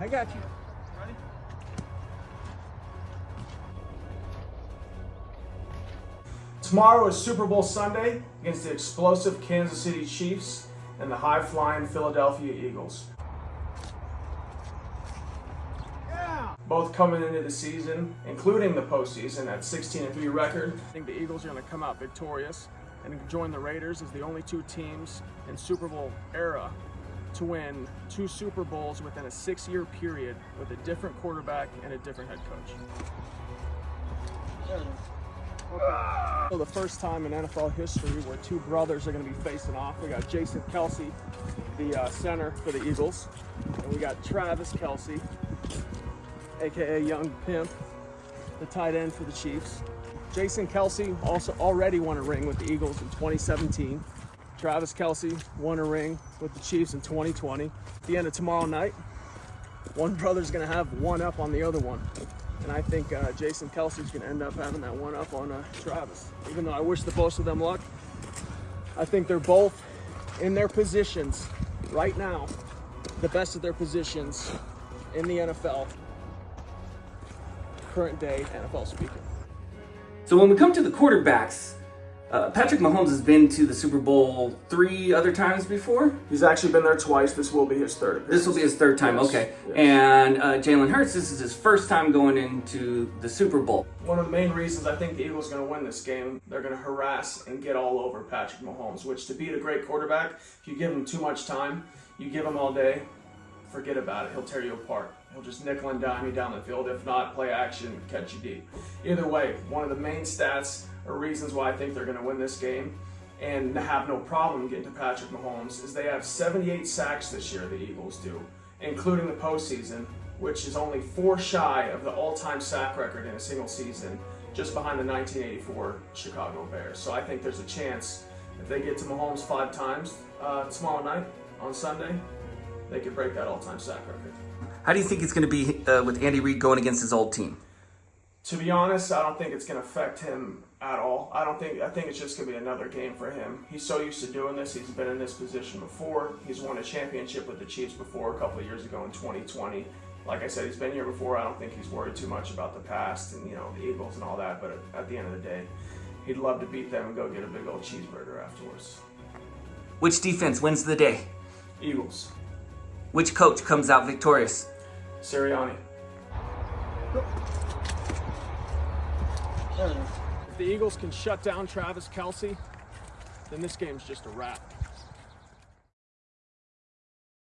I got you. Ready? Tomorrow is Super Bowl Sunday against the explosive Kansas City Chiefs and the high-flying Philadelphia Eagles. Both coming into the season, including the postseason, at 16 and 3 record. I think the Eagles are going to come out victorious and join the Raiders as the only two teams in Super Bowl era to win two Super Bowls within a six-year period with a different quarterback and a different head coach. So the first time in NFL history where two brothers are going to be facing off. We got Jason Kelce, the uh, center for the Eagles, and we got Travis Kelce, aka Young Pimp, the tight end for the Chiefs. Jason Kelce also already won a ring with the Eagles in 2017. Travis Kelce won a ring with the Chiefs in 2020. At the end of tomorrow night, one brother's gonna have one up on the other one. And I think uh, Jason Kelce's gonna end up having that one up on uh, Travis. Even though I wish the both of them luck, I think they're both in their positions right now, the best of their positions in the NFL. Current day NFL speaking. So when we come to the quarterbacks, uh, Patrick Mahomes has been to the Super Bowl three other times before. He's actually been there twice. This will be his third. This will be his third time. Yes, Okay. yes. And uh, Jalen Hurts, this is his first time going into the Super Bowl. One of the main reasons I think the Eagles are going to win this game, they're going to harass and get all over Patrick Mahomes, which to beat a great quarterback, if you give him too much time, you give him all day, forget about it. He'll tear you apart. He'll just nickel and dime you down the field. If not, play action, catch you deep. Either way, one of the main stats or reasons why I think they're going to win this game and have no problem getting to Patrick Mahomes is they have 78 sacks this year, the Eagles do, including the postseason, which is only four shy of the all-time sack record in a single season, just behind the 1984 Chicago Bears. So I think there's a chance if they get to Mahomes five times uh, tomorrow night on Sunday, they could break that all-time sack record. How do you think it's going to be uh, with Andy Reid going against his old team? To be honest, I don't think it's going to affect him at all. I don't think. I think it's just going to be another game for him. He's so used to doing this. He's been in this position before. He's won a championship with the Chiefs before a couple of years ago in 2020. Like I said, he's been here before. I don't think he's worried too much about the past and you know the Eagles and all that. But at, at the end of the day, he'd love to beat them and go get a big old cheeseburger afterwards. Which defense wins the day? Eagles, Which coach comes out victorious? Sirianni. If the Eagles can shut down Travis Kelce, then this game's just a wrap.